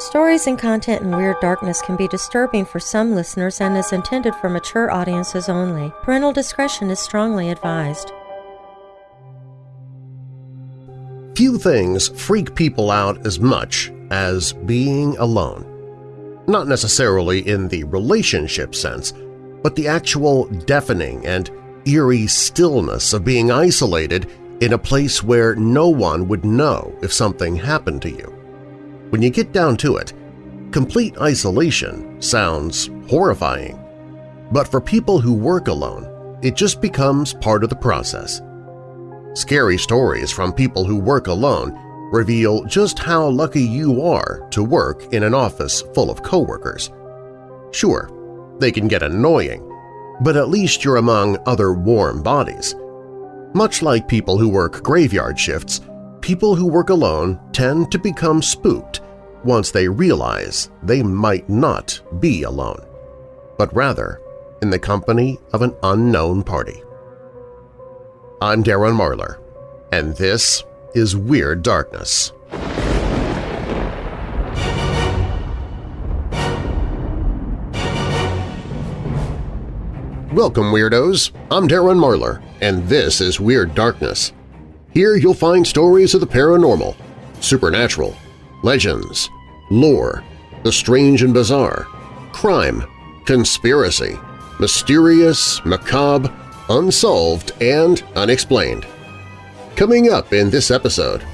Stories and content in Weird Darkness can be disturbing for some listeners and is intended for mature audiences only. Parental discretion is strongly advised. Few things freak people out as much as being alone. Not necessarily in the relationship sense, but the actual deafening and eerie stillness of being isolated in a place where no one would know if something happened to you. When you get down to it, complete isolation sounds horrifying. But for people who work alone, it just becomes part of the process. Scary stories from people who work alone reveal just how lucky you are to work in an office full of coworkers. Sure, they can get annoying, but at least you're among other warm bodies. Much like people who work graveyard shifts, people who work alone tend to become spooked once they realize they might not be alone, but rather in the company of an unknown party. I'm Darren Marlar, and this is Weird Darkness. Welcome, Weirdos! I'm Darren Marlar, and this is Weird Darkness. Here you'll find stories of the paranormal, supernatural, legends, lore, the strange and bizarre, crime, conspiracy, mysterious, macabre, unsolved, and unexplained. Coming up in this episode…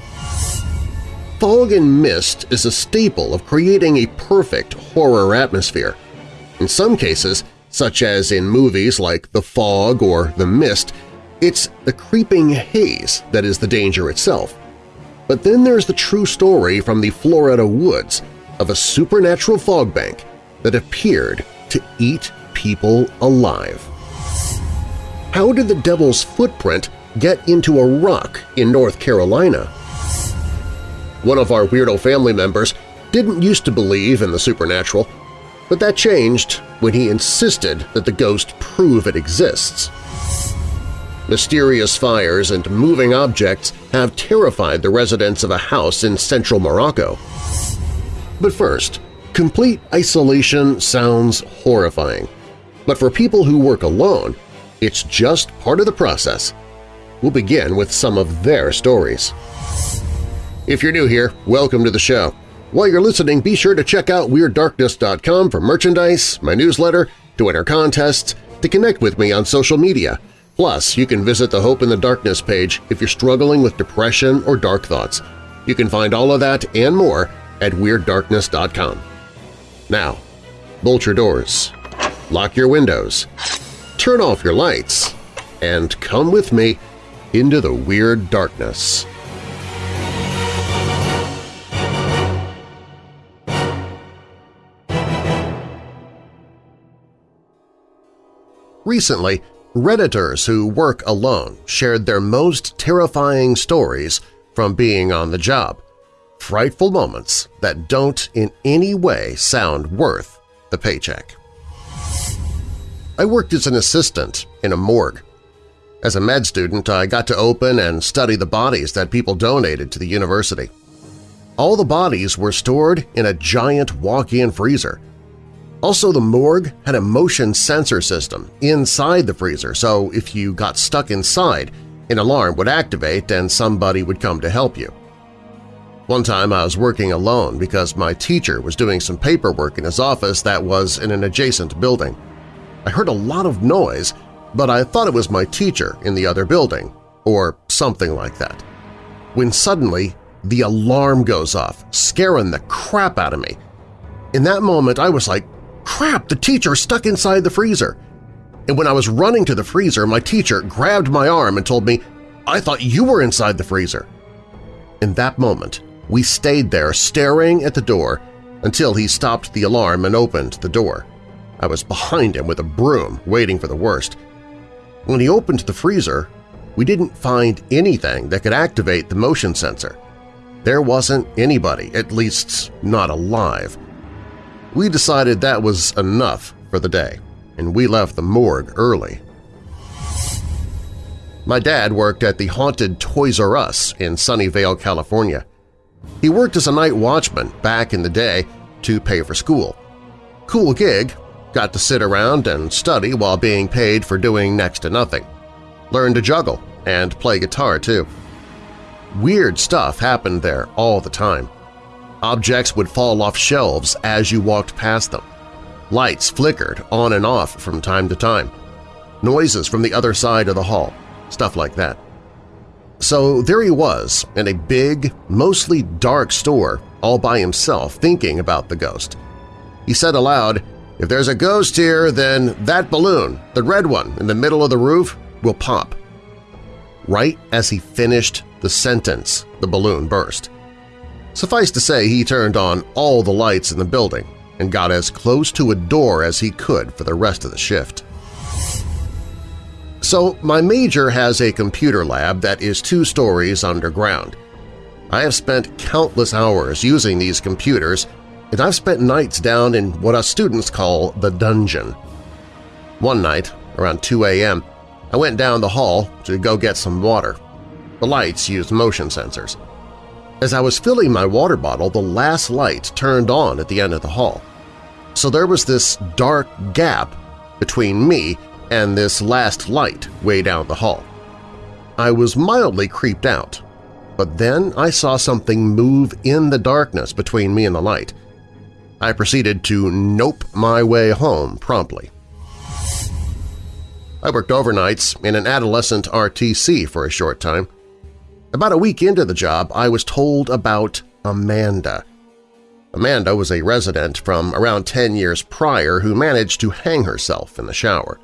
Fog and mist is a staple of creating a perfect horror atmosphere. In some cases, such as in movies like The Fog or The Mist, it's the creeping haze that is the danger itself. But then there's the true story from the Florida woods of a supernatural fog bank that appeared to eat people alive. How did the devil's footprint get into a rock in North Carolina? One of our weirdo family members didn't used to believe in the supernatural, but that changed when he insisted that the ghost prove it exists. Mysterious fires and moving objects have terrified the residents of a house in central Morocco. But first, complete isolation sounds horrifying. But for people who work alone, it's just part of the process. We'll begin with some of their stories. If you're new here, welcome to the show. While you're listening, be sure to check out WeirdDarkness.com for merchandise, my newsletter, to enter contests, to connect with me on social media. Plus, you can visit the Hope in the Darkness page if you're struggling with depression or dark thoughts. You can find all of that and more at WeirdDarkness.com. Now, bolt your doors, lock your windows, turn off your lights, and come with me into the Weird Darkness. Recently, Redditors who work alone shared their most terrifying stories from being on the job, frightful moments that don't in any way sound worth the paycheck. I worked as an assistant in a morgue. As a med student, I got to open and study the bodies that people donated to the university. All the bodies were stored in a giant walk-in freezer, also, the morgue had a motion sensor system inside the freezer, so if you got stuck inside, an alarm would activate and somebody would come to help you. One time I was working alone because my teacher was doing some paperwork in his office that was in an adjacent building. I heard a lot of noise, but I thought it was my teacher in the other building, or something like that. When suddenly the alarm goes off, scaring the crap out of me. In that moment I was like, Crap, the teacher stuck inside the freezer! And when I was running to the freezer, my teacher grabbed my arm and told me, I thought you were inside the freezer. In that moment, we stayed there staring at the door until he stopped the alarm and opened the door. I was behind him with a broom, waiting for the worst. When he opened the freezer, we didn't find anything that could activate the motion sensor. There wasn't anybody, at least not alive. We decided that was enough for the day, and we left the morgue early. My dad worked at the haunted Toys R Us in Sunnyvale, California. He worked as a night watchman back in the day to pay for school. Cool gig, got to sit around and study while being paid for doing next to nothing. Learned to juggle and play guitar too. Weird stuff happened there all the time. Objects would fall off shelves as you walked past them. Lights flickered on and off from time to time. Noises from the other side of the hall, stuff like that. So there he was in a big, mostly dark store all by himself thinking about the ghost. He said aloud, if there's a ghost here, then that balloon, the red one in the middle of the roof, will pop. Right as he finished the sentence, the balloon burst. Suffice to say he turned on all the lights in the building and got as close to a door as he could for the rest of the shift. So my major has a computer lab that is two stories underground. I have spent countless hours using these computers, and I've spent nights down in what us students call the dungeon. One night, around 2 a.m., I went down the hall to go get some water. The lights used motion sensors. As I was filling my water bottle, the last light turned on at the end of the hall. So there was this dark gap between me and this last light way down the hall. I was mildly creeped out but then I saw something move in the darkness between me and the light. I proceeded to nope my way home promptly. I worked overnights in an adolescent RTC for a short time. About a week into the job, I was told about Amanda. Amanda was a resident from around 10 years prior who managed to hang herself in the shower.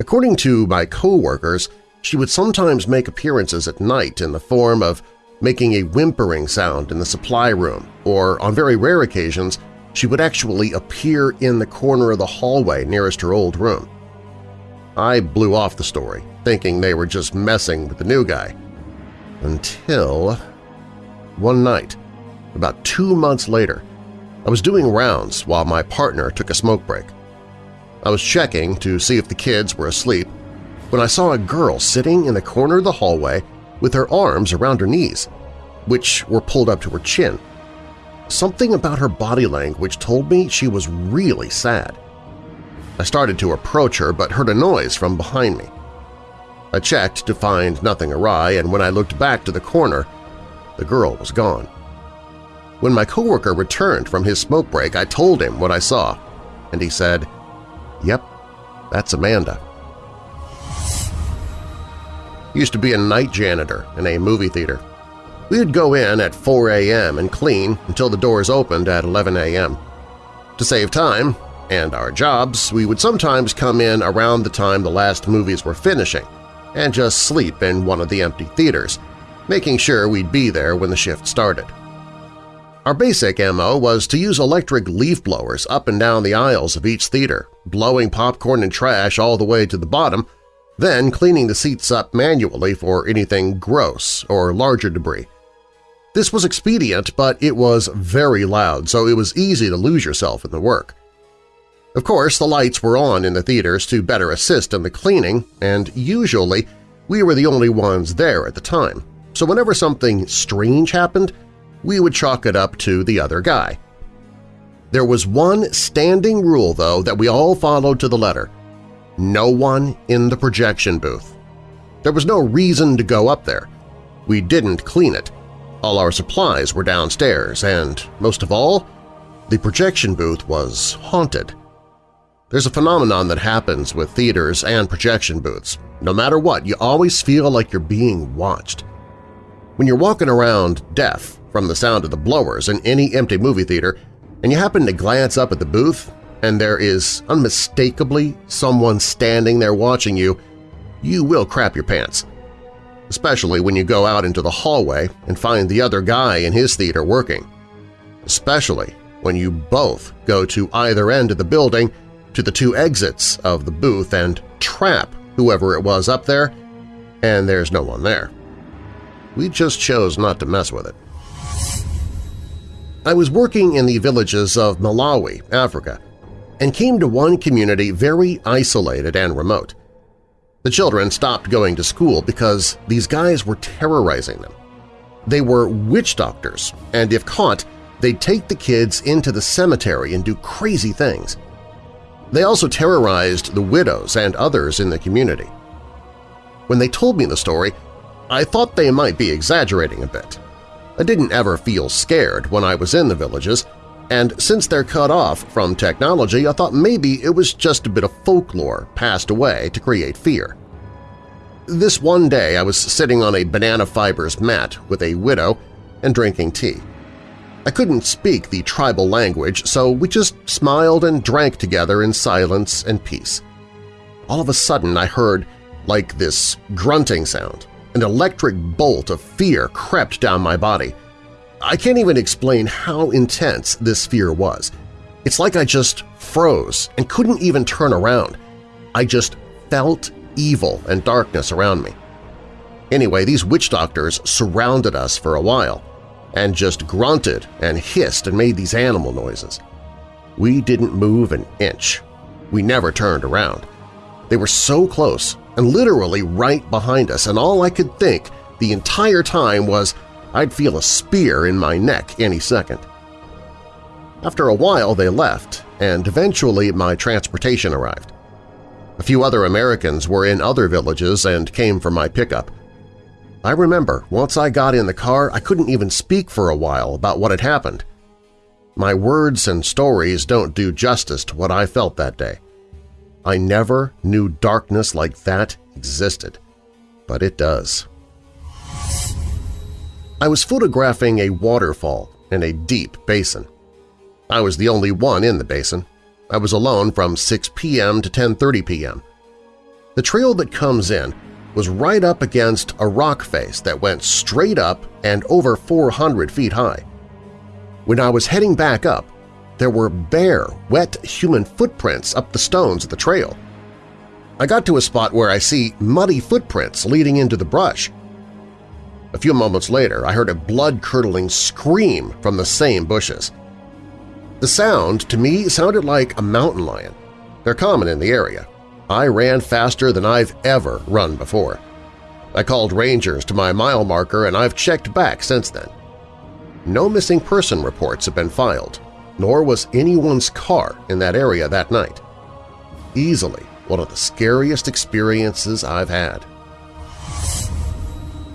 According to my coworkers, she would sometimes make appearances at night in the form of making a whimpering sound in the supply room, or on very rare occasions she would actually appear in the corner of the hallway nearest her old room. I blew off the story, thinking they were just messing with the new guy. Until one night, about two months later, I was doing rounds while my partner took a smoke break. I was checking to see if the kids were asleep when I saw a girl sitting in the corner of the hallway with her arms around her knees, which were pulled up to her chin. Something about her body language told me she was really sad. I started to approach her but heard a noise from behind me. I checked to find nothing awry, and when I looked back to the corner, the girl was gone. When my coworker returned from his smoke break, I told him what I saw, and he said, Yep, that's Amanda used to be a night janitor in a movie theater. We would go in at 4 a.m. and clean until the doors opened at 11 a.m. To save time and our jobs, we would sometimes come in around the time the last movies were finishing and just sleep in one of the empty theaters, making sure we'd be there when the shift started. Our basic MO was to use electric leaf blowers up and down the aisles of each theater, blowing popcorn and trash all the way to the bottom then cleaning the seats up manually for anything gross or larger debris. This was expedient, but it was very loud, so it was easy to lose yourself in the work. Of course, the lights were on in the theaters to better assist in the cleaning, and usually we were the only ones there at the time, so whenever something strange happened, we would chalk it up to the other guy. There was one standing rule, though, that we all followed to the letter – no one in the projection booth. There was no reason to go up there. We didn't clean it. All our supplies were downstairs, and, most of all, the projection booth was haunted. There's a phenomenon that happens with theaters and projection booths. No matter what, you always feel like you're being watched. When you're walking around deaf from the sound of the blowers in any empty movie theater and you happen to glance up at the booth, and there is unmistakably someone standing there watching you, you will crap your pants. Especially when you go out into the hallway and find the other guy in his theater working. Especially when you both go to either end of the building to the two exits of the booth and trap whoever it was up there, and there's no one there. We just chose not to mess with it. I was working in the villages of Malawi, Africa, and came to one community very isolated and remote. The children stopped going to school because these guys were terrorizing them. They were witch doctors, and if caught, they'd take the kids into the cemetery and do crazy things. They also terrorized the widows and others in the community. When they told me the story, I thought they might be exaggerating a bit. I didn't ever feel scared when I was in the villages, and since they're cut off from technology, I thought maybe it was just a bit of folklore passed away to create fear. This one day I was sitting on a banana fibers mat with a widow and drinking tea. I couldn't speak the tribal language, so we just smiled and drank together in silence and peace. All of a sudden I heard, like this grunting sound, an electric bolt of fear crept down my body. I can't even explain how intense this fear was. It's like I just froze and couldn't even turn around. I just felt evil and darkness around me. Anyway, these witch doctors surrounded us for a while and just grunted and hissed and made these animal noises. We didn't move an inch. We never turned around. They were so close and literally right behind us, and all I could think the entire time was I'd feel a spear in my neck any second. After a while they left, and eventually my transportation arrived. A few other Americans were in other villages and came for my pickup. I remember once I got in the car I couldn't even speak for a while about what had happened. My words and stories don't do justice to what I felt that day. I never knew darkness like that existed, but it does. I was photographing a waterfall in a deep basin. I was the only one in the basin. I was alone from 6 p.m. to 10.30 p.m. The trail that comes in was right up against a rock face that went straight up and over 400 feet high. When I was heading back up, there were bare, wet human footprints up the stones of the trail. I got to a spot where I see muddy footprints leading into the brush. A few moments later, I heard a blood-curdling scream from the same bushes. The sound, to me, sounded like a mountain lion. They're common in the area. I ran faster than I've ever run before. I called rangers to my mile marker and I've checked back since then. No missing person reports have been filed, nor was anyone's car in that area that night. Easily one of the scariest experiences I've had.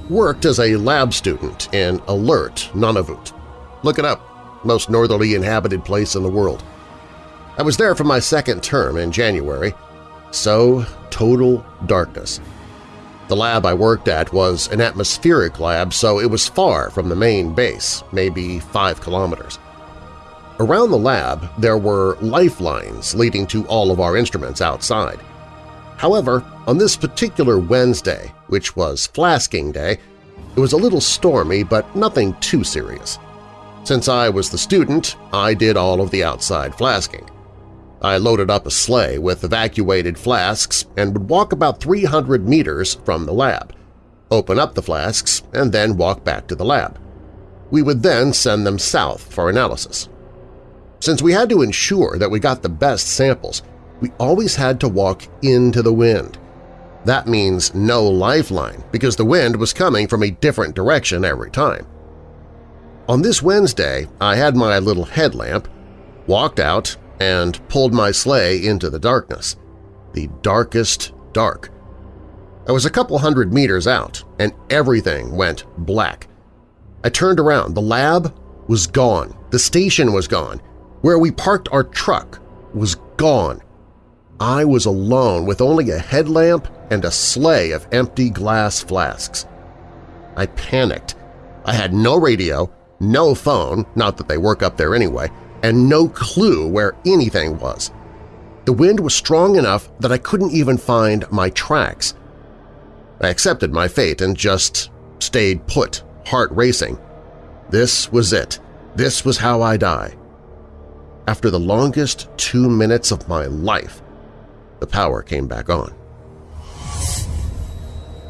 Worked as a lab student in Alert, Nunavut. Look it up, most northerly inhabited place in the world. I was there for my second term in January, so total darkness. The lab I worked at was an atmospheric lab, so it was far from the main base, maybe five kilometers. Around the lab, there were lifelines leading to all of our instruments outside. However, on this particular Wednesday, which was Flasking Day, it was a little stormy but nothing too serious. Since I was the student, I did all of the outside flasking. I loaded up a sleigh with evacuated flasks and would walk about 300 meters from the lab, open up the flasks, and then walk back to the lab. We would then send them south for analysis. Since we had to ensure that we got the best samples, we always had to walk into the wind. That means no lifeline because the wind was coming from a different direction every time. On this Wednesday, I had my little headlamp, walked out, and pulled my sleigh into the darkness. The darkest dark. I was a couple hundred meters out, and everything went black. I turned around. The lab was gone. The station was gone. Where we parked our truck was gone. I was alone with only a headlamp and a sleigh of empty glass flasks. I panicked. I had no radio, no phone, not that they work up there anyway, and no clue where anything was. The wind was strong enough that I couldn't even find my tracks. I accepted my fate and just stayed put, heart racing. This was it. This was how I die. After the longest two minutes of my life, the power came back on.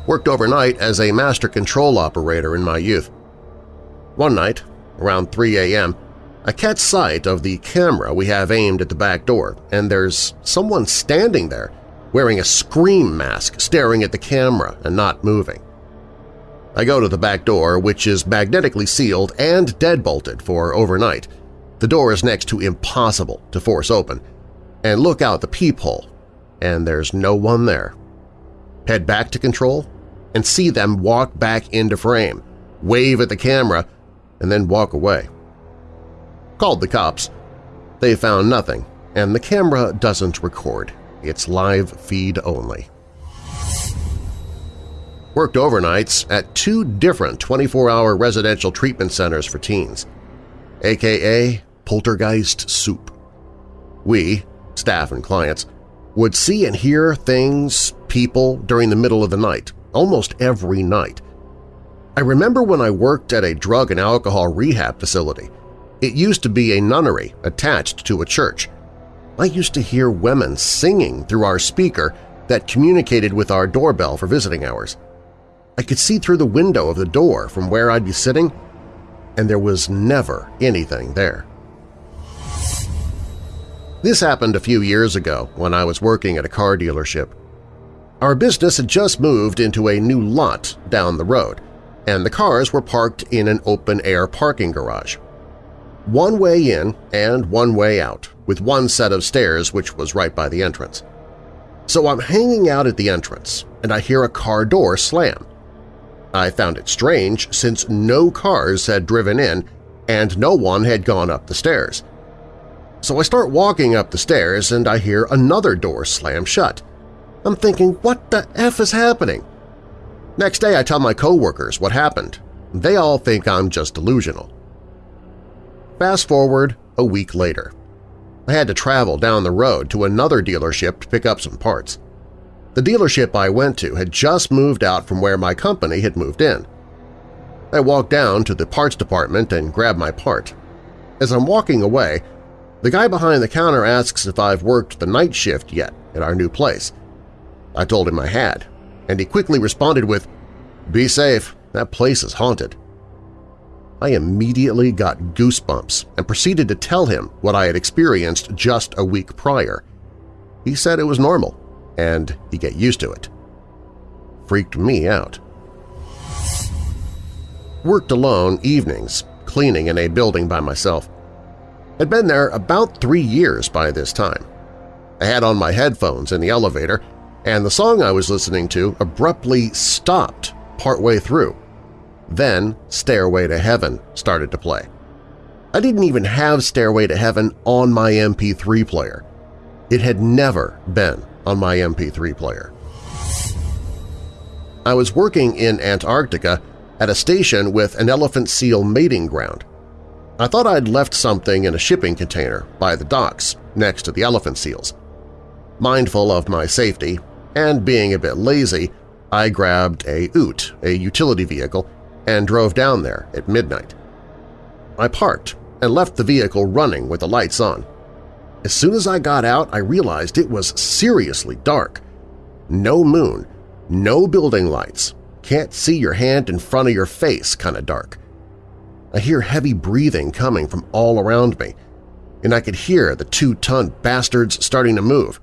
Worked overnight as a master control operator in my youth. One night, around 3 a.m., I catch sight of the camera we have aimed at the back door, and there's someone standing there wearing a scream mask staring at the camera and not moving. I go to the back door, which is magnetically sealed and deadbolted for overnight. The door is next to impossible to force open, and look out the peephole, and there's no one there. Head back to control and see them walk back into frame, wave at the camera, and then walk away. Called the cops. They found nothing, and the camera doesn't record. It's live feed only worked overnights at two different 24-hour residential treatment centers for teens, aka Poltergeist Soup. We, staff and clients, would see and hear things, people, during the middle of the night, almost every night. I remember when I worked at a drug and alcohol rehab facility. It used to be a nunnery attached to a church. I used to hear women singing through our speaker that communicated with our doorbell for visiting hours. I could see through the window of the door from where I'd be sitting, and there was never anything there. This happened a few years ago when I was working at a car dealership. Our business had just moved into a new lot down the road, and the cars were parked in an open-air parking garage. One way in and one way out, with one set of stairs which was right by the entrance. So I'm hanging out at the entrance, and I hear a car door slam. I found it strange since no cars had driven in and no one had gone up the stairs. So I start walking up the stairs and I hear another door slam shut. I'm thinking, what the F is happening? Next day I tell my coworkers what happened. They all think I'm just delusional. Fast forward a week later. I had to travel down the road to another dealership to pick up some parts. The dealership I went to had just moved out from where my company had moved in. I walked down to the parts department and grabbed my part. As I'm walking away, the guy behind the counter asks if I've worked the night shift yet at our new place. I told him I had, and he quickly responded with, Be safe, that place is haunted. I immediately got goosebumps and proceeded to tell him what I had experienced just a week prior. He said it was normal and you get used to it. Freaked me out. Worked alone evenings, cleaning in a building by myself. Had been there about three years by this time. I had on my headphones in the elevator, and the song I was listening to abruptly stopped partway through. Then Stairway to Heaven started to play. I didn't even have Stairway to Heaven on my MP3 player. It had never been on my MP3 player. I was working in Antarctica at a station with an elephant seal mating ground. I thought I'd left something in a shipping container by the docks next to the elephant seals. Mindful of my safety and being a bit lazy, I grabbed a Ute, a utility vehicle, and drove down there at midnight. I parked and left the vehicle running with the lights on. As soon as I got out, I realized it was seriously dark. No moon, no building lights, can't see your hand in front of your face kind of dark. I hear heavy breathing coming from all around me, and I could hear the two-ton bastards starting to move.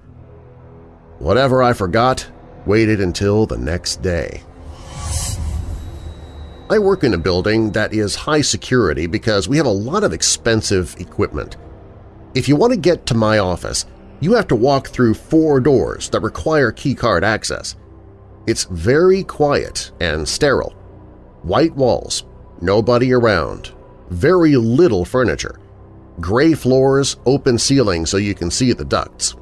Whatever I forgot waited until the next day. I work in a building that is high security because we have a lot of expensive equipment – if you want to get to my office, you have to walk through four doors that require keycard access. It's very quiet and sterile. White walls, nobody around, very little furniture, gray floors, open ceiling so you can see the ducts.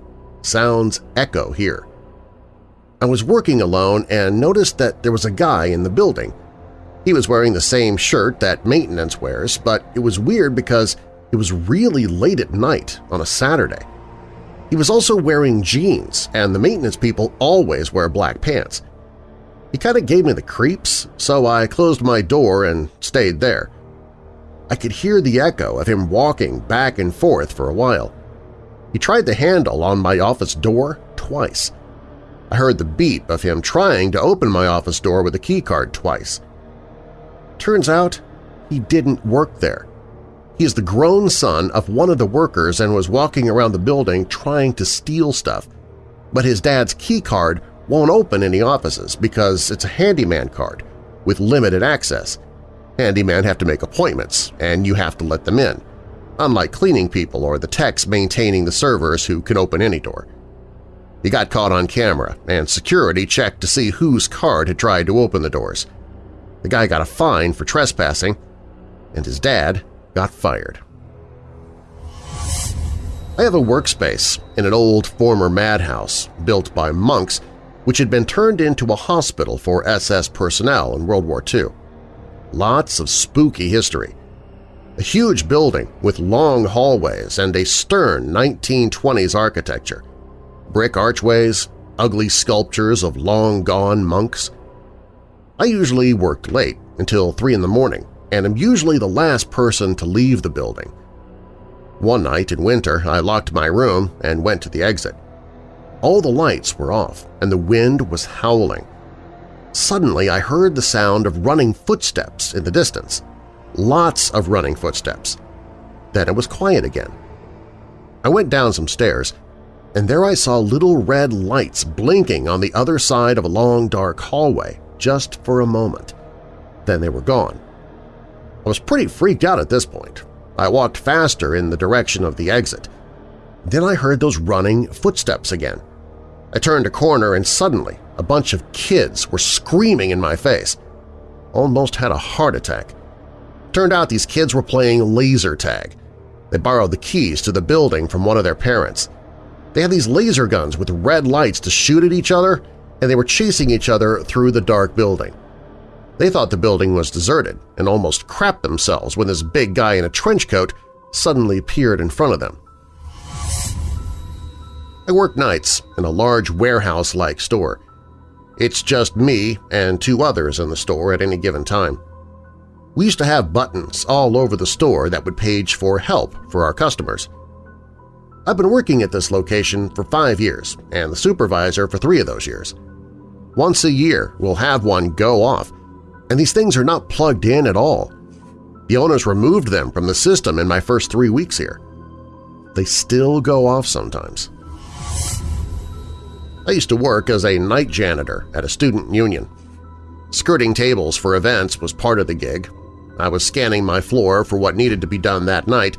Sounds echo here. I was working alone and noticed that there was a guy in the building. He was wearing the same shirt that maintenance wears, but it was weird because it was really late at night on a Saturday. He was also wearing jeans, and the maintenance people always wear black pants. He kind of gave me the creeps, so I closed my door and stayed there. I could hear the echo of him walking back and forth for a while. He tried the handle on my office door twice. I heard the beep of him trying to open my office door with a keycard twice. Turns out he didn't work there. He is the grown son of one of the workers and was walking around the building trying to steal stuff. But his dad's key card won't open any offices because it's a handyman card, with limited access. Handymen have to make appointments, and you have to let them in, unlike cleaning people or the techs maintaining the servers who can open any door. He got caught on camera, and security checked to see whose card had tried to open the doors. The guy got a fine for trespassing, and his dad got fired. I have a workspace in an old former madhouse built by monks which had been turned into a hospital for SS personnel in World War II. Lots of spooky history. A huge building with long hallways and a stern 1920s architecture. Brick archways, ugly sculptures of long-gone monks. I usually worked late, until 3 in the morning, and am usually the last person to leave the building. One night in winter, I locked my room and went to the exit. All the lights were off, and the wind was howling. Suddenly I heard the sound of running footsteps in the distance. Lots of running footsteps. Then it was quiet again. I went down some stairs, and there I saw little red lights blinking on the other side of a long dark hallway just for a moment. Then they were gone. I was pretty freaked out at this point. I walked faster in the direction of the exit. Then I heard those running footsteps again. I turned a corner and suddenly a bunch of kids were screaming in my face. Almost had a heart attack. Turned out these kids were playing laser tag. They borrowed the keys to the building from one of their parents. They had these laser guns with red lights to shoot at each other, and they were chasing each other through the dark building. They thought the building was deserted and almost crapped themselves when this big guy in a trench coat suddenly appeared in front of them. I work nights in a large warehouse-like store. It's just me and two others in the store at any given time. We used to have buttons all over the store that would page for help for our customers. I've been working at this location for five years and the supervisor for three of those years. Once a year, we'll have one go off, and these things are not plugged in at all. The owners removed them from the system in my first three weeks here. They still go off sometimes. I used to work as a night janitor at a student union. Skirting tables for events was part of the gig. I was scanning my floor for what needed to be done that night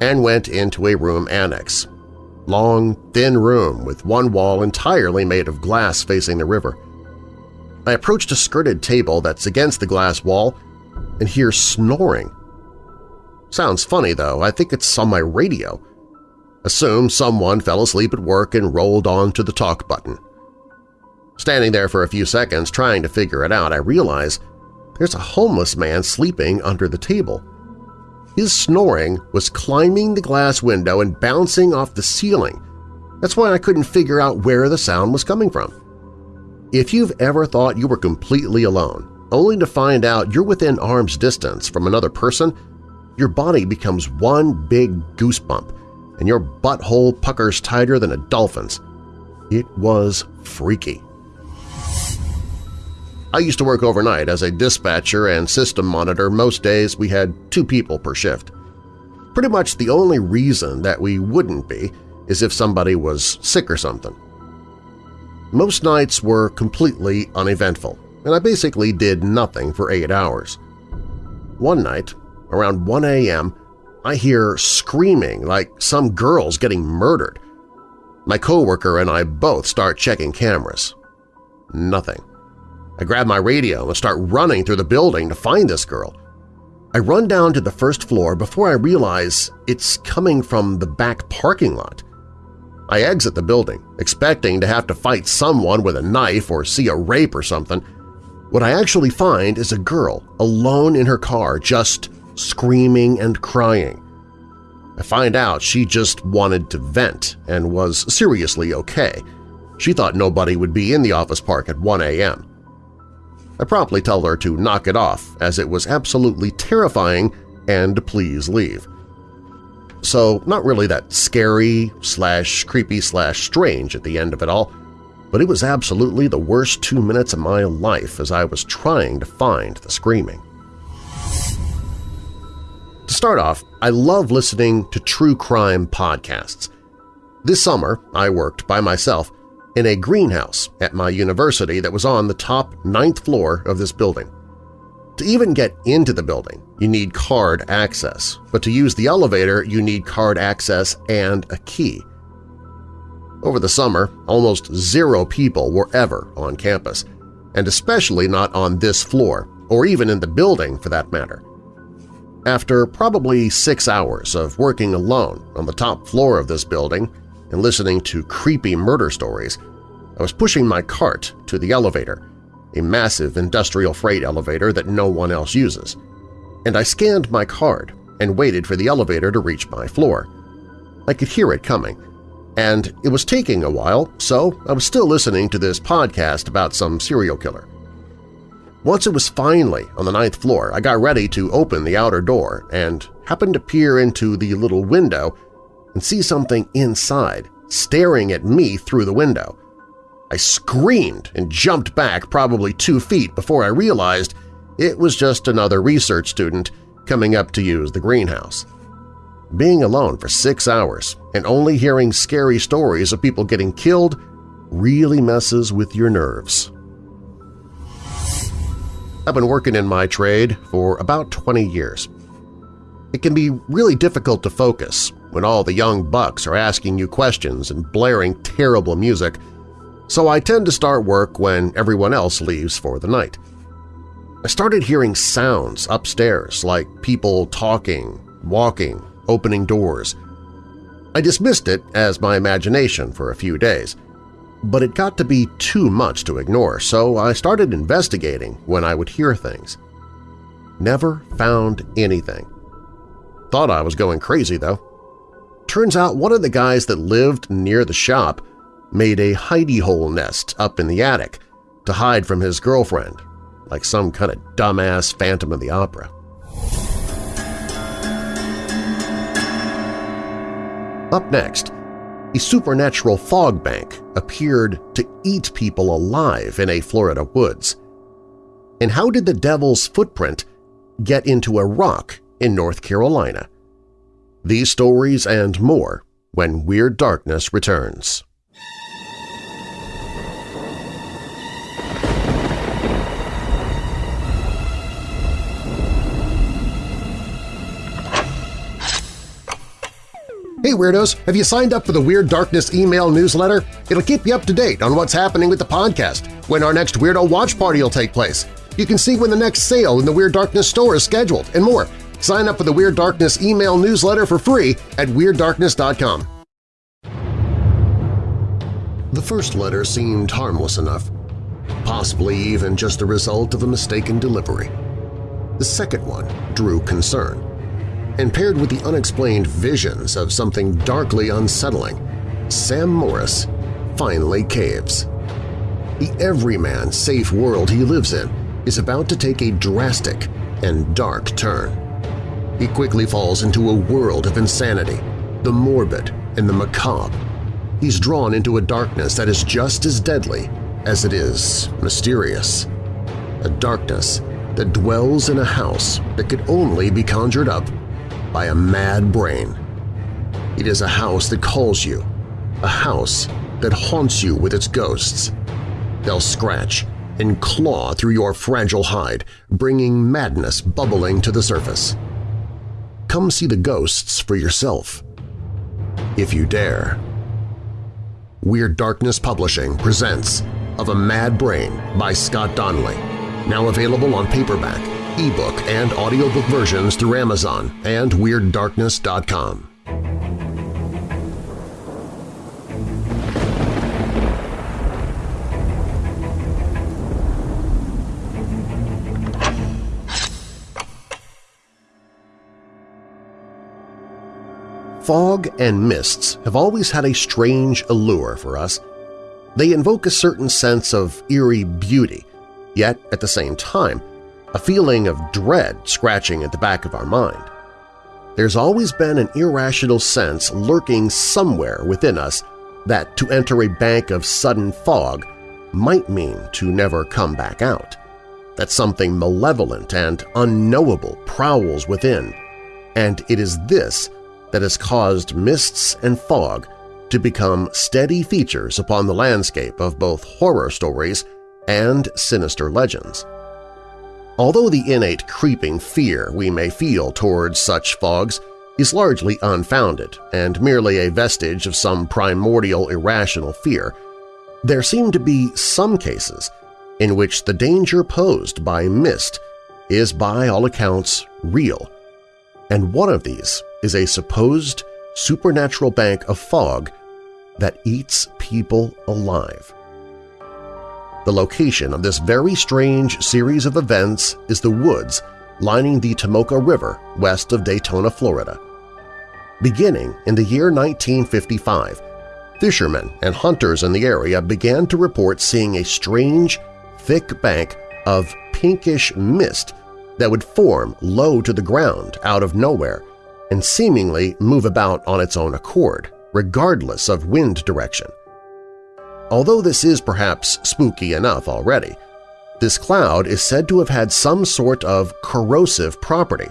and went into a room annex. Long, thin room with one wall entirely made of glass facing the river. I approached a skirted table that's against the glass wall and hear snoring. Sounds funny, though. I think it's on my radio. Assume someone fell asleep at work and rolled on to the talk button. Standing there for a few seconds trying to figure it out, I realize there's a homeless man sleeping under the table. His snoring was climbing the glass window and bouncing off the ceiling. That's why I couldn't figure out where the sound was coming from. If you've ever thought you were completely alone, only to find out you're within arm's distance from another person, your body becomes one big goosebump and your butthole puckers tighter than a dolphin's. It was freaky. I used to work overnight as a dispatcher and system monitor. Most days we had two people per shift. Pretty much the only reason that we wouldn't be is if somebody was sick or something. Most nights were completely uneventful, and I basically did nothing for eight hours. One night, around 1 a.m., I hear screaming like some girl's getting murdered. My coworker and I both start checking cameras. Nothing. I grab my radio and start running through the building to find this girl. I run down to the first floor before I realize it's coming from the back parking lot. I exit the building, expecting to have to fight someone with a knife or see a rape or something. What I actually find is a girl alone in her car just screaming and crying. I find out she just wanted to vent and was seriously okay. She thought nobody would be in the office park at 1 a.m. I promptly tell her to knock it off as it was absolutely terrifying and please leave. So not really that scary slash creepy slash strange at the end of it all, but it was absolutely the worst two minutes of my life as I was trying to find the screaming. To start off, I love listening to true crime podcasts. This summer, I worked by myself in a greenhouse at my university that was on the top ninth floor of this building. To even get into the building, you need card access, but to use the elevator, you need card access and a key. Over the summer, almost zero people were ever on campus, and especially not on this floor, or even in the building for that matter. After probably six hours of working alone on the top floor of this building and listening to creepy murder stories, I was pushing my cart to the elevator, a massive industrial freight elevator that no one else uses, and I scanned my card and waited for the elevator to reach my floor. I could hear it coming, and it was taking a while, so I was still listening to this podcast about some serial killer. Once it was finally on the ninth floor, I got ready to open the outer door and happened to peer into the little window and see something inside staring at me through the window. I screamed and jumped back probably two feet before I realized it was just another research student coming up to use the greenhouse. Being alone for six hours and only hearing scary stories of people getting killed really messes with your nerves. I've been working in my trade for about 20 years. It can be really difficult to focus when all the young bucks are asking you questions and blaring terrible music, so I tend to start work when everyone else leaves for the night. I started hearing sounds upstairs like people talking, walking, opening doors. I dismissed it as my imagination for a few days – but it got to be too much to ignore, so I started investigating when I would hear things. Never found anything. Thought I was going crazy, though. Turns out one of the guys that lived near the shop made a hidey hole nest up in the attic to hide from his girlfriend, like some kind of dumbass Phantom of the Opera. Up next, a supernatural fog bank appeared to eat people alive in a Florida woods. And how did the devil's footprint get into a rock in North Carolina? These stories and more when Weird Darkness returns. Hey Weirdos! Have you signed up for the Weird Darkness email newsletter? It'll keep you up to date on what's happening with the podcast, when our next Weirdo Watch Party will take place. You can see when the next sale in the Weird Darkness store is scheduled, and more. Sign up for the Weird Darkness email newsletter for free at WeirdDarkness.com. The first letter seemed harmless enough, possibly even just a result of a mistaken delivery. The second one drew concern and paired with the unexplained visions of something darkly unsettling, Sam Morris finally caves. The everyman safe world he lives in is about to take a drastic and dark turn. He quickly falls into a world of insanity, the morbid and the macabre. He's drawn into a darkness that is just as deadly as it is mysterious. A darkness that dwells in a house that could only be conjured up by a mad brain. It is a house that calls you, a house that haunts you with its ghosts. They'll scratch and claw through your fragile hide, bringing madness bubbling to the surface. Come see the ghosts for yourself, if you dare. Weird Darkness Publishing presents Of a Mad Brain by Scott Donnelly, now available on paperback ebook and audiobook versions through Amazon and WeirdDarkness.com. Fog and mists have always had a strange allure for us. They invoke a certain sense of eerie beauty, yet at the same time a feeling of dread scratching at the back of our mind. There's always been an irrational sense lurking somewhere within us that to enter a bank of sudden fog might mean to never come back out, that something malevolent and unknowable prowls within, and it is this that has caused mists and fog to become steady features upon the landscape of both horror stories and sinister legends. Although the innate creeping fear we may feel towards such fogs is largely unfounded and merely a vestige of some primordial irrational fear, there seem to be some cases in which the danger posed by mist is by all accounts real, and one of these is a supposed supernatural bank of fog that eats people alive. The location of this very strange series of events is the woods lining the Tomoka River west of Daytona, Florida. Beginning in the year 1955, fishermen and hunters in the area began to report seeing a strange, thick bank of pinkish mist that would form low to the ground out of nowhere and seemingly move about on its own accord, regardless of wind direction. Although this is perhaps spooky enough already, this cloud is said to have had some sort of corrosive property,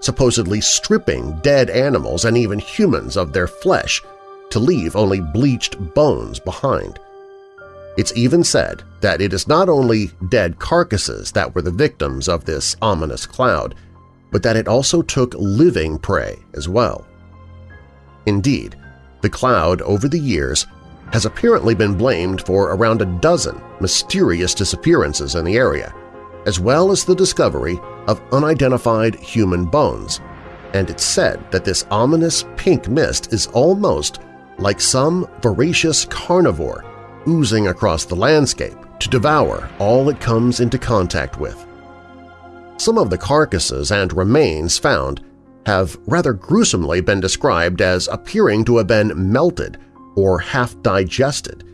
supposedly stripping dead animals and even humans of their flesh to leave only bleached bones behind. It's even said that it is not only dead carcasses that were the victims of this ominous cloud, but that it also took living prey as well. Indeed, the cloud over the years has apparently been blamed for around a dozen mysterious disappearances in the area, as well as the discovery of unidentified human bones, and it's said that this ominous pink mist is almost like some voracious carnivore oozing across the landscape to devour all it comes into contact with. Some of the carcasses and remains found have rather gruesomely been described as appearing to have been melted or half-digested,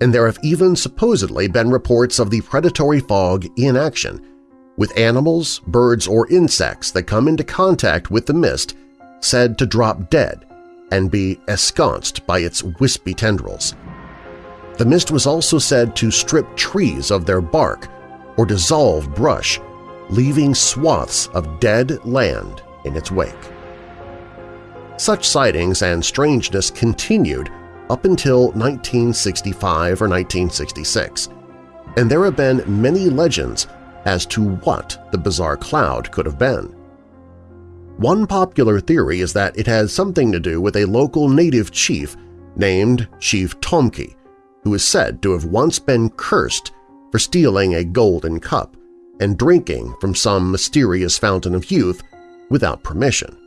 and there have even supposedly been reports of the predatory fog in action, with animals, birds, or insects that come into contact with the mist said to drop dead and be ensconced by its wispy tendrils. The mist was also said to strip trees of their bark or dissolve brush leaving swaths of dead land in its wake. Such sightings and strangeness continued up until 1965 or 1966, and there have been many legends as to what the bizarre cloud could have been. One popular theory is that it has something to do with a local native chief named Chief Tomokie, who is said to have once been cursed for stealing a golden cup and drinking from some mysterious fountain of youth without permission.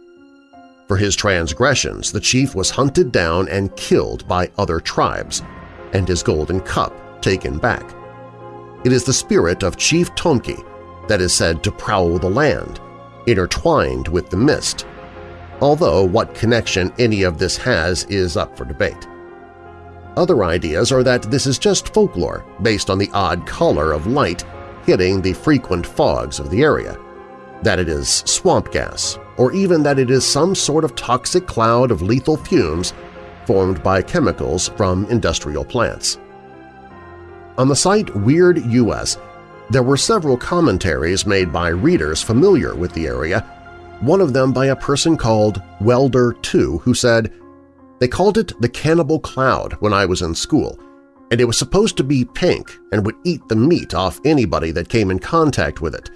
For his transgressions, the chief was hunted down and killed by other tribes, and his golden cup taken back. It is the spirit of Chief Tomokie that is said to prowl the land, intertwined with the mist, although what connection any of this has is up for debate. Other ideas are that this is just folklore based on the odd color of light hitting the frequent fogs of the area, that it is swamp gas, or even that it is some sort of toxic cloud of lethal fumes formed by chemicals from industrial plants. On the site Weird US, there were several commentaries made by readers familiar with the area, one of them by a person called Welder2 who said, They called it the Cannibal Cloud when I was in school, and it was supposed to be pink and would eat the meat off anybody that came in contact with it.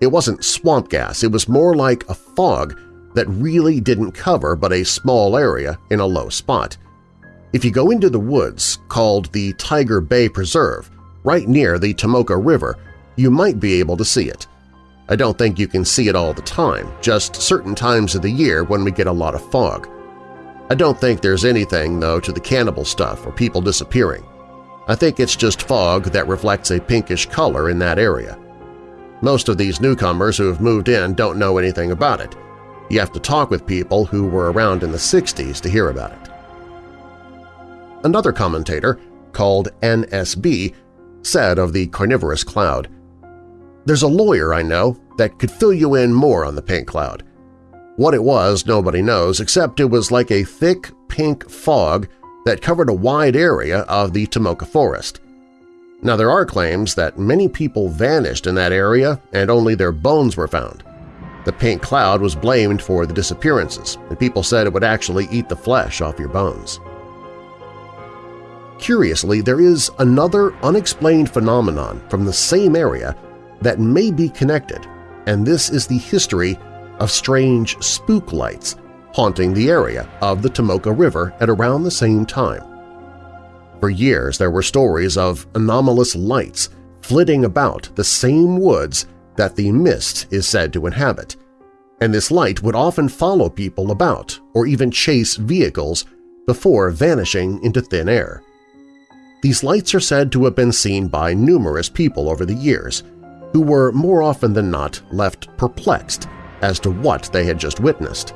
It wasn't swamp gas, it was more like a fog that really didn't cover but a small area in a low spot. If you go into the woods called the Tiger Bay Preserve, right near the Tomoka River, you might be able to see it. I don't think you can see it all the time, just certain times of the year when we get a lot of fog. I don't think there's anything, though, to the cannibal stuff or people disappearing. I think it's just fog that reflects a pinkish color in that area. Most of these newcomers who have moved in don't know anything about it. You have to talk with people who were around in the 60s to hear about it. Another commentator, called NSB, said of the carnivorous cloud, There's a lawyer I know that could fill you in more on the pink cloud. What it was nobody knows except it was like a thick pink fog that covered a wide area of the Tomoka Forest. Now there are claims that many people vanished in that area and only their bones were found. The pink cloud was blamed for the disappearances, and people said it would actually eat the flesh off your bones. Curiously, there is another unexplained phenomenon from the same area that may be connected, and this is the history of strange spook lights haunting the area of the Tomoka River at around the same time. For years there were stories of anomalous lights flitting about the same woods that the mist is said to inhabit, and this light would often follow people about or even chase vehicles before vanishing into thin air. These lights are said to have been seen by numerous people over the years, who were more often than not left perplexed as to what they had just witnessed.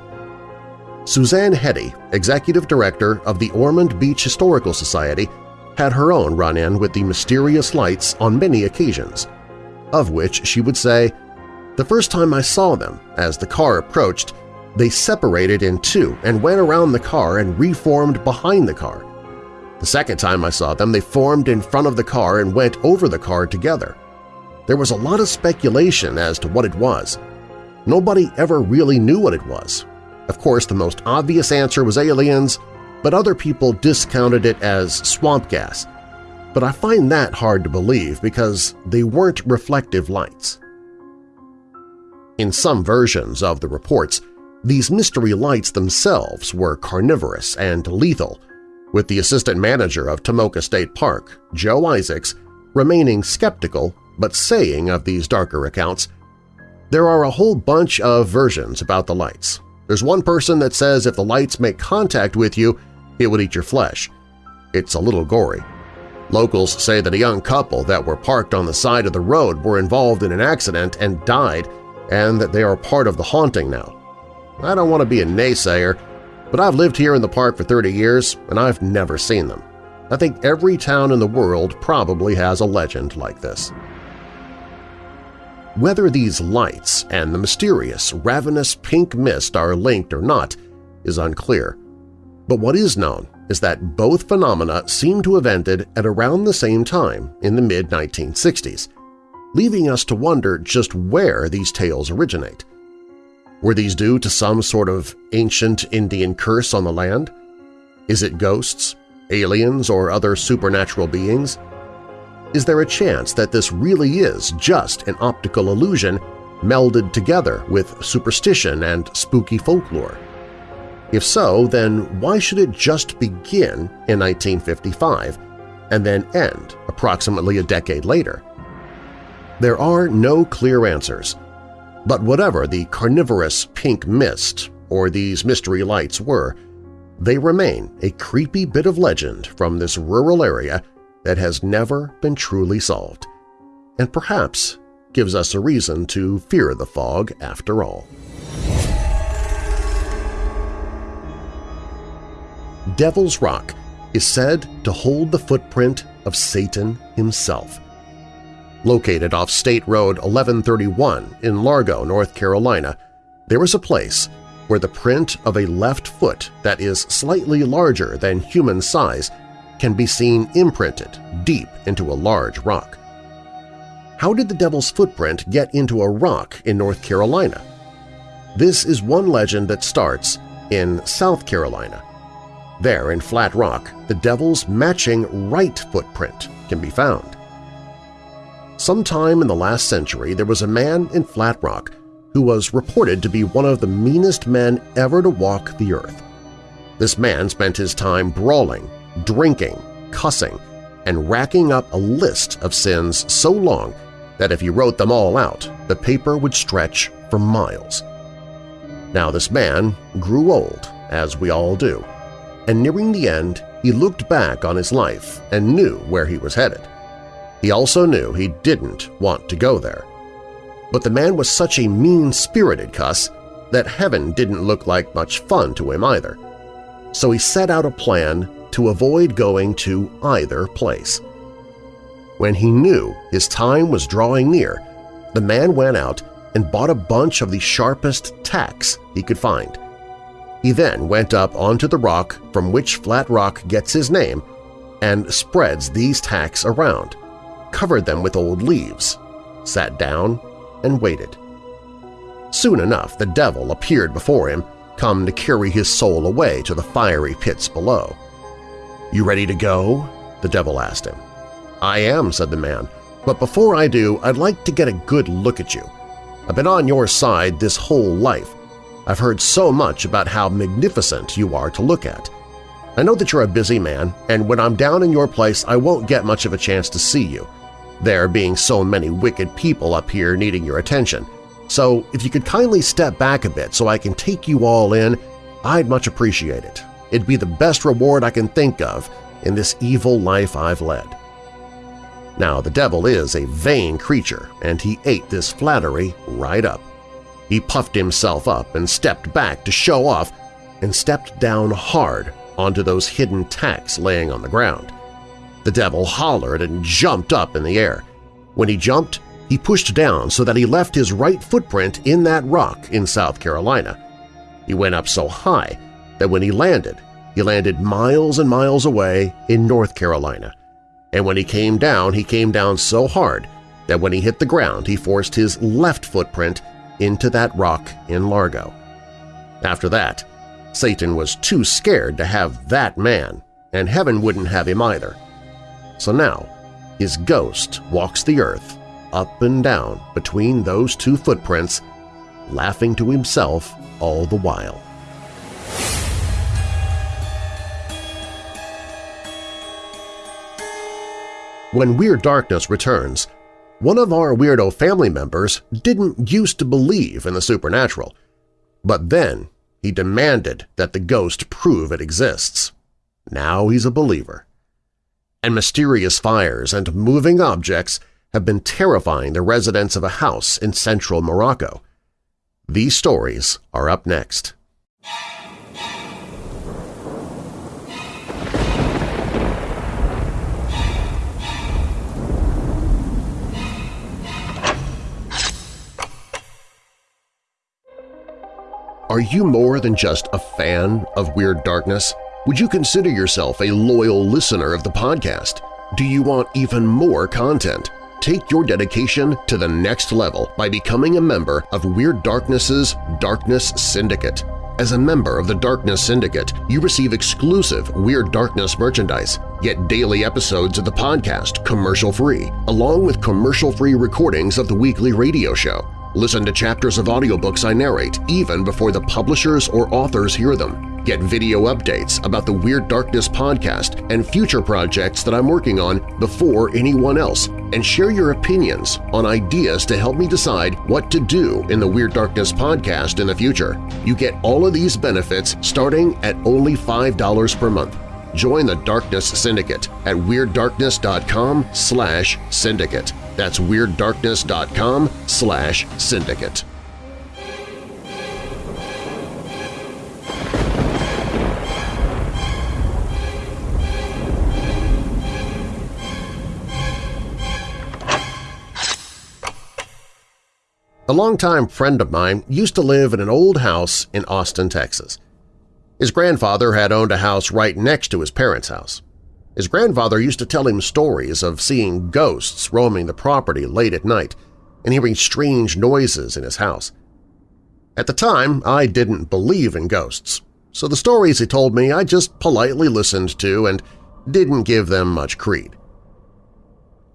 Suzanne Hetty, executive director of the Ormond Beach Historical Society, had her own run-in with the mysterious lights on many occasions, of which she would say, The first time I saw them, as the car approached, they separated in two and went around the car and reformed behind the car. The second time I saw them, they formed in front of the car and went over the car together. There was a lot of speculation as to what it was. Nobody ever really knew what it was, of course, the most obvious answer was aliens, but other people discounted it as swamp gas. But I find that hard to believe because they weren't reflective lights. In some versions of the reports, these mystery lights themselves were carnivorous and lethal, with the assistant manager of Tomoka State Park, Joe Isaacs, remaining skeptical but saying of these darker accounts, There are a whole bunch of versions about the lights, there's one person that says if the lights make contact with you, it would eat your flesh. It's a little gory. Locals say that a young couple that were parked on the side of the road were involved in an accident and died, and that they are part of the haunting now. I don't want to be a naysayer, but I've lived here in the park for 30 years and I've never seen them. I think every town in the world probably has a legend like this. Whether these lights and the mysterious, ravenous pink mist are linked or not is unclear, but what is known is that both phenomena seem to have ended at around the same time in the mid-1960s, leaving us to wonder just where these tales originate. Were these due to some sort of ancient Indian curse on the land? Is it ghosts, aliens, or other supernatural beings? Is there a chance that this really is just an optical illusion melded together with superstition and spooky folklore? If so, then why should it just begin in 1955 and then end approximately a decade later? There are no clear answers, but whatever the carnivorous pink mist or these mystery lights were, they remain a creepy bit of legend from this rural area that has never been truly solved, and perhaps gives us a reason to fear the fog after all. Devil's Rock is said to hold the footprint of Satan himself. Located off State Road 1131 in Largo, North Carolina, there is a place where the print of a left foot that is slightly larger than human size can be seen imprinted deep into a large rock. How did the devil's footprint get into a rock in North Carolina? This is one legend that starts in South Carolina. There, in Flat Rock, the devil's matching right footprint can be found. Sometime in the last century, there was a man in Flat Rock who was reported to be one of the meanest men ever to walk the earth. This man spent his time brawling drinking, cussing, and racking up a list of sins so long that if he wrote them all out, the paper would stretch for miles. Now this man grew old, as we all do, and nearing the end he looked back on his life and knew where he was headed. He also knew he didn't want to go there. But the man was such a mean-spirited cuss that heaven didn't look like much fun to him either. So he set out a plan to avoid going to either place. When he knew his time was drawing near, the man went out and bought a bunch of the sharpest tacks he could find. He then went up onto the rock from which Flat Rock gets his name and spreads these tacks around, covered them with old leaves, sat down, and waited. Soon enough the devil appeared before him, come to carry his soul away to the fiery pits below. You ready to go? the devil asked him. I am, said the man. But before I do, I'd like to get a good look at you. I've been on your side this whole life. I've heard so much about how magnificent you are to look at. I know that you're a busy man, and when I'm down in your place I won't get much of a chance to see you, there being so many wicked people up here needing your attention. So if you could kindly step back a bit so I can take you all in, I'd much appreciate it. It'd be the best reward I can think of in this evil life I've led. Now, the devil is a vain creature, and he ate this flattery right up. He puffed himself up and stepped back to show off and stepped down hard onto those hidden tacks laying on the ground. The devil hollered and jumped up in the air. When he jumped, he pushed down so that he left his right footprint in that rock in South Carolina. He went up so high that when he landed, he landed miles and miles away in North Carolina. And when he came down, he came down so hard that when he hit the ground he forced his left footprint into that rock in Largo. After that, Satan was too scared to have that man, and heaven wouldn't have him either. So now his ghost walks the earth up and down between those two footprints, laughing to himself all the while. When Weird Darkness returns, one of our weirdo family members didn't used to believe in the supernatural, but then he demanded that the ghost prove it exists. Now he's a believer. And mysterious fires and moving objects have been terrifying the residents of a house in central Morocco. These stories are up next. Are you more than just a fan of Weird Darkness? Would you consider yourself a loyal listener of the podcast? Do you want even more content? Take your dedication to the next level by becoming a member of Weird Darkness's Darkness Syndicate. As a member of the Darkness Syndicate, you receive exclusive Weird Darkness merchandise, get daily episodes of the podcast commercial-free, along with commercial-free recordings of the weekly radio show. Listen to chapters of audiobooks I narrate even before the publishers or authors hear them. Get video updates about the Weird Darkness podcast and future projects that I'm working on before anyone else, and share your opinions on ideas to help me decide what to do in the Weird Darkness podcast in the future. You get all of these benefits starting at only $5 per month. Join the Darkness Syndicate at WeirdDarkness.com slash syndicate. That's WeirdDarkness.com slash syndicate. A longtime friend of mine used to live in an old house in Austin, Texas. His grandfather had owned a house right next to his parents' house. His grandfather used to tell him stories of seeing ghosts roaming the property late at night and hearing strange noises in his house. At the time, I didn't believe in ghosts, so the stories he told me I just politely listened to and didn't give them much creed.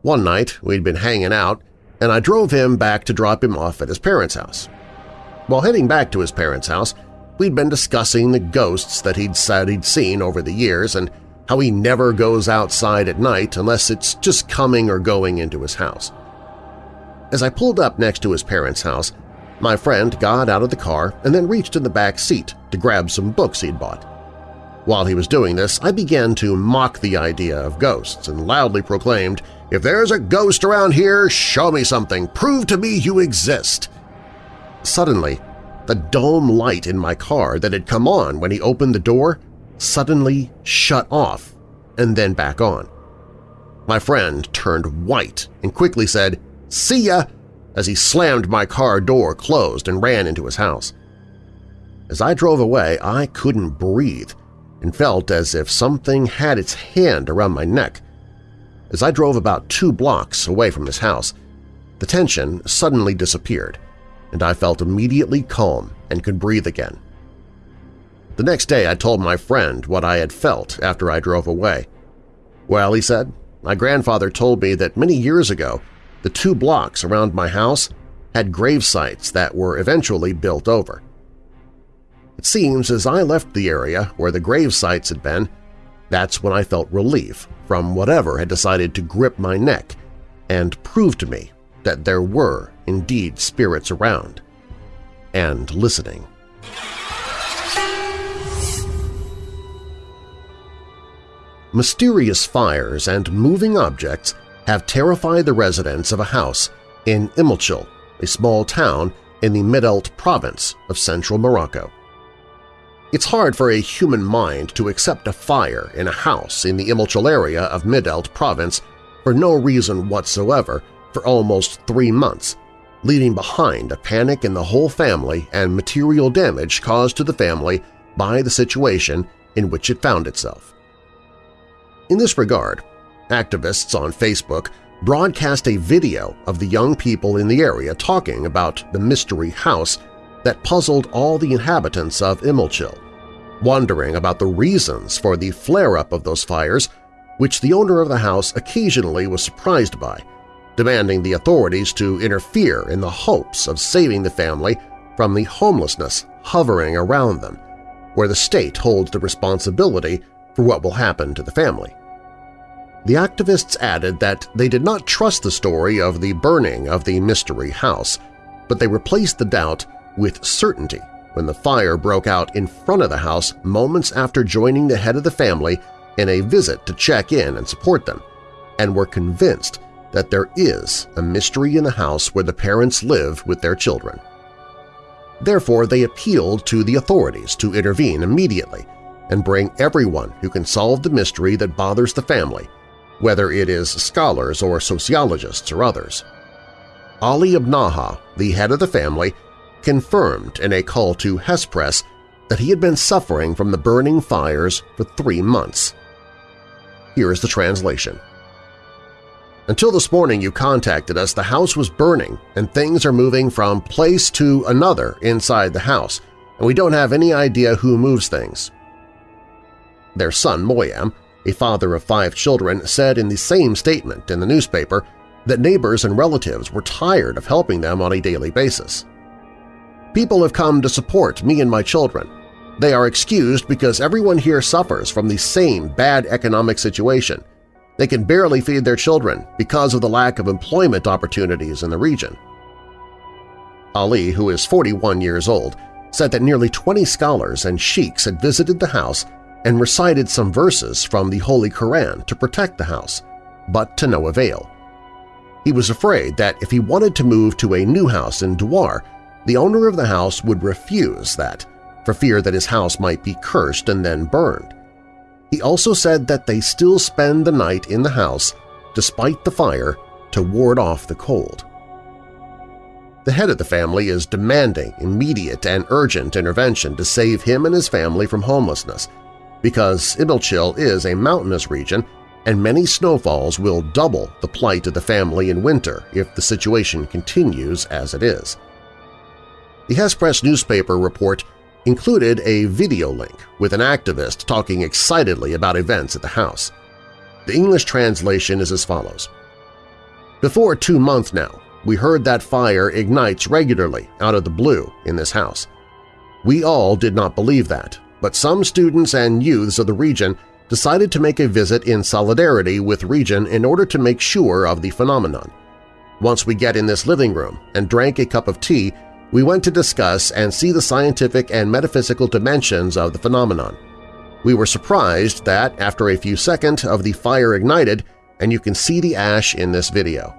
One night we'd been hanging out, and I drove him back to drop him off at his parents' house. While heading back to his parents' house, we'd been discussing the ghosts that he'd said he'd seen over the years and how he never goes outside at night unless it's just coming or going into his house. As I pulled up next to his parents' house, my friend got out of the car and then reached in the back seat to grab some books he'd bought. While he was doing this, I began to mock the idea of ghosts and loudly proclaimed, "'If there's a ghost around here, show me something! Prove to me you exist!' Suddenly, the dome light in my car that had come on when he opened the door suddenly shut off and then back on. My friend turned white and quickly said, "'See ya!' as he slammed my car door closed and ran into his house. As I drove away, I couldn't breathe and felt as if something had its hand around my neck. As I drove about two blocks away from his house, the tension suddenly disappeared, and I felt immediately calm and could breathe again. The next day I told my friend what I had felt after I drove away. Well, he said, my grandfather told me that many years ago the two blocks around my house had grave sites that were eventually built over. It seems as I left the area where the grave sites had been, that's when I felt relief from whatever had decided to grip my neck and prove to me that there were indeed spirits around and listening. Mysterious fires and moving objects have terrified the residents of a house in Imilchil, a small town in the Midelt province of central Morocco. It's hard for a human mind to accept a fire in a house in the Imilchil area of Midelt province for no reason whatsoever for almost three months, leaving behind a panic in the whole family and material damage caused to the family by the situation in which it found itself. In this regard, activists on Facebook broadcast a video of the young people in the area talking about the mystery house that puzzled all the inhabitants of Imilchil, wondering about the reasons for the flare-up of those fires, which the owner of the house occasionally was surprised by, demanding the authorities to interfere in the hopes of saving the family from the homelessness hovering around them, where the state holds the responsibility for what will happen to the family. The activists added that they did not trust the story of the burning of the mystery house, but they replaced the doubt with certainty when the fire broke out in front of the house moments after joining the head of the family in a visit to check in and support them, and were convinced that there is a mystery in the house where the parents live with their children. Therefore, they appealed to the authorities to intervene immediately and bring everyone who can solve the mystery that bothers the family whether it is scholars or sociologists or others. Ali Abnaha, the head of the family, confirmed in a call to Hespress that he had been suffering from the burning fires for three months. Here is the translation. Until this morning you contacted us, the house was burning and things are moving from place to another inside the house, and we don't have any idea who moves things. Their son, Moyam, a father of five children, said in the same statement in the newspaper that neighbors and relatives were tired of helping them on a daily basis. People have come to support me and my children. They are excused because everyone here suffers from the same bad economic situation. They can barely feed their children because of the lack of employment opportunities in the region. Ali, who is 41 years old, said that nearly 20 scholars and sheiks had visited the house and recited some verses from the Holy Koran to protect the house, but to no avail. He was afraid that if he wanted to move to a new house in Douar, the owner of the house would refuse that, for fear that his house might be cursed and then burned. He also said that they still spend the night in the house, despite the fire, to ward off the cold. The head of the family is demanding immediate and urgent intervention to save him and his family from homelessness, because Imilchil is a mountainous region and many snowfalls will double the plight of the family in winter if the situation continues as it is. The Hespress newspaper report included a video link with an activist talking excitedly about events at the house. The English translation is as follows. Before two months now, we heard that fire ignites regularly out of the blue in this house. We all did not believe that, but some students and youths of the region decided to make a visit in solidarity with region in order to make sure of the phenomenon. Once we get in this living room and drank a cup of tea, we went to discuss and see the scientific and metaphysical dimensions of the phenomenon. We were surprised that, after a few seconds of the fire ignited, and you can see the ash in this video.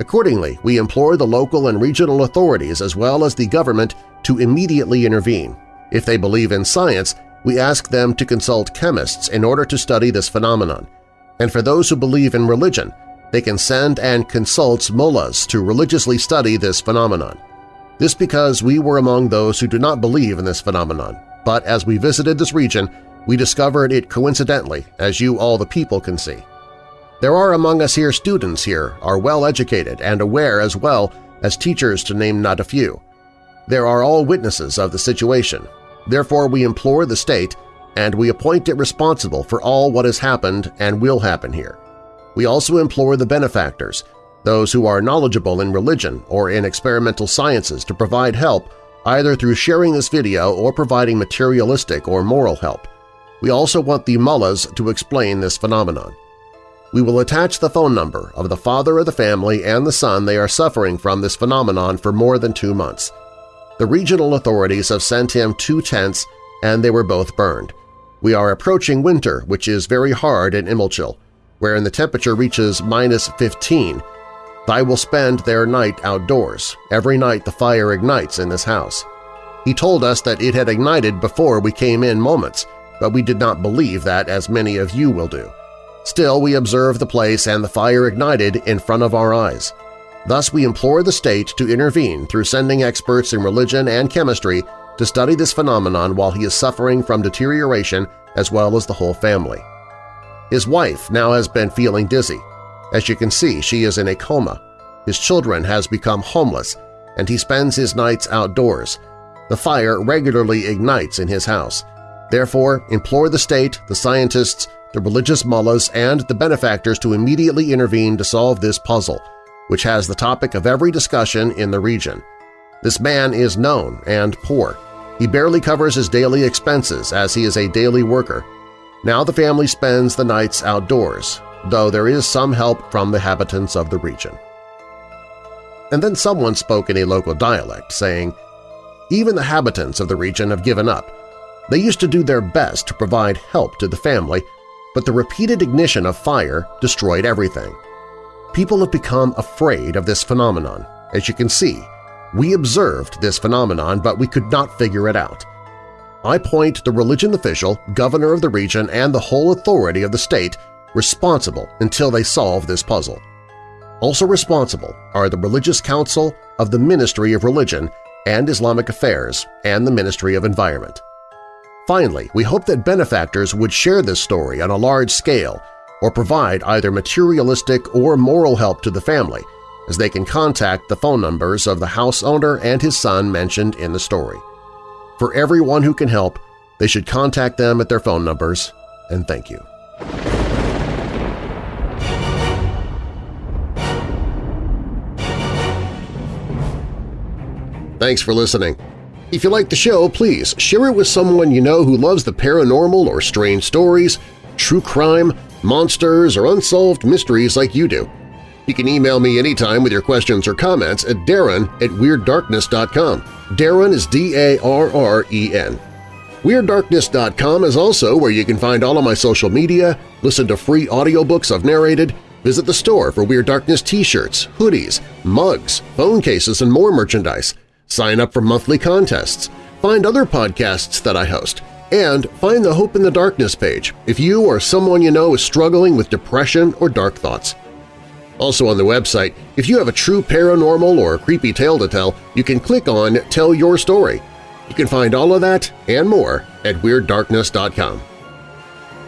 Accordingly, we implore the local and regional authorities as well as the government to immediately intervene. If they believe in science, we ask them to consult chemists in order to study this phenomenon. And for those who believe in religion, they can send and consult mullahs to religiously study this phenomenon. This because we were among those who do not believe in this phenomenon, but as we visited this region, we discovered it coincidentally, as you all the people can see. There are among us here students here are well-educated and aware as well as teachers to name not a few. There are all witnesses of the situation, Therefore we implore the state and we appoint it responsible for all what has happened and will happen here. We also implore the benefactors, those who are knowledgeable in religion or in experimental sciences to provide help either through sharing this video or providing materialistic or moral help. We also want the mullahs to explain this phenomenon. We will attach the phone number of the father of the family and the son they are suffering from this phenomenon for more than two months. The regional authorities have sent him two tents and they were both burned. We are approaching winter, which is very hard in Imilchil, wherein the temperature reaches minus 15. I will spend their night outdoors. Every night the fire ignites in this house. He told us that it had ignited before we came in moments, but we did not believe that as many of you will do. Still, we observed the place and the fire ignited in front of our eyes. Thus we implore the state to intervene through sending experts in religion and chemistry to study this phenomenon while he is suffering from deterioration as well as the whole family. His wife now has been feeling dizzy. As you can see, she is in a coma. His children has become homeless, and he spends his nights outdoors. The fire regularly ignites in his house. Therefore, implore the state, the scientists, the religious mullahs, and the benefactors to immediately intervene to solve this puzzle, which has the topic of every discussion in the region. This man is known and poor. He barely covers his daily expenses as he is a daily worker. Now the family spends the nights outdoors, though there is some help from the inhabitants of the region. And then someone spoke in a local dialect, saying, Even the inhabitants of the region have given up. They used to do their best to provide help to the family, but the repeated ignition of fire destroyed everything. People have become afraid of this phenomenon. As you can see, we observed this phenomenon, but we could not figure it out. I point the religion official, governor of the region, and the whole authority of the state responsible until they solve this puzzle. Also responsible are the Religious Council of the Ministry of Religion and Islamic Affairs and the Ministry of Environment. Finally, we hope that benefactors would share this story on a large scale or provide either materialistic or moral help to the family, as they can contact the phone numbers of the house owner and his son mentioned in the story. For everyone who can help, they should contact them at their phone numbers, and thank you. Thanks for listening. If you like the show, please share it with someone you know who loves the paranormal or strange stories, true crime, monsters, or unsolved mysteries like you do. You can email me anytime with your questions or comments at darren at WeirdDarkness.com. Darren is D-A-R-R-E-N. WeirdDarkness.com is also where you can find all of my social media, listen to free audiobooks I've narrated, visit the store for Weird Darkness t-shirts, hoodies, mugs, phone cases, and more merchandise sign up for monthly contests, find other podcasts that I host, and find the Hope in the Darkness page if you or someone you know is struggling with depression or dark thoughts. Also on the website, if you have a true paranormal or creepy tale to tell, you can click on Tell Your Story. You can find all of that and more at WeirdDarkness.com.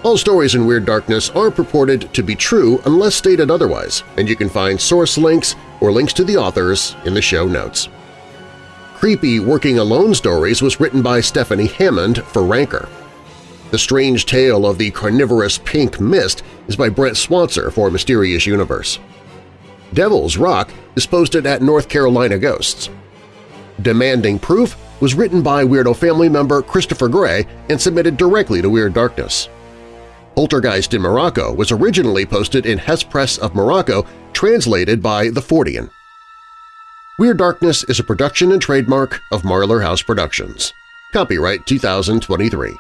All stories in Weird Darkness are purported to be true unless stated otherwise, and you can find source links or links to the authors in the show notes. Creepy Working Alone Stories was written by Stephanie Hammond for Ranker. The Strange Tale of the Carnivorous Pink Mist is by Brent Swancer for Mysterious Universe. Devil's Rock is posted at North Carolina Ghosts. Demanding Proof was written by Weirdo family member Christopher Gray and submitted directly to Weird Darkness. Poltergeist in Morocco was originally posted in Hespress of Morocco, translated by The Fortean. Weird Darkness is a production and trademark of Marlar House Productions. Copyright 2023.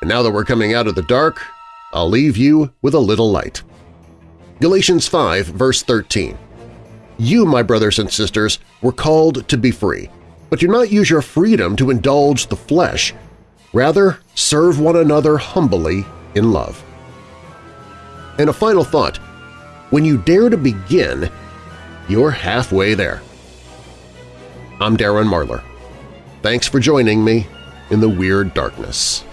And now that we're coming out of the dark, I'll leave you with a little light. Galatians 5 verse 13 You, my brothers and sisters, were called to be free, but do not use your freedom to indulge the flesh. Rather, serve one another humbly in love. And a final thought, when you dare to begin, you're halfway there. I'm Darren Marlar. Thanks for joining me in the Weird Darkness.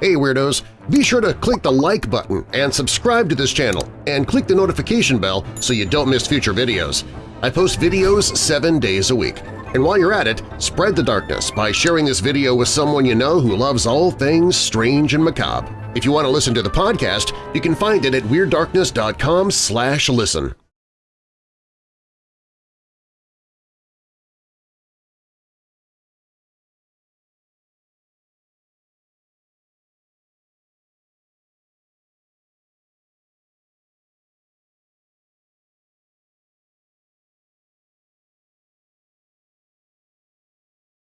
Hey Weirdos! Be sure to click the like button and subscribe to this channel, and click the notification bell so you don't miss future videos. I post videos seven days a week. And while you're at it, spread the darkness by sharing this video with someone you know who loves all things strange and macabre. If you want to listen to the podcast, you can find it at WeirdDarkness.com slash listen.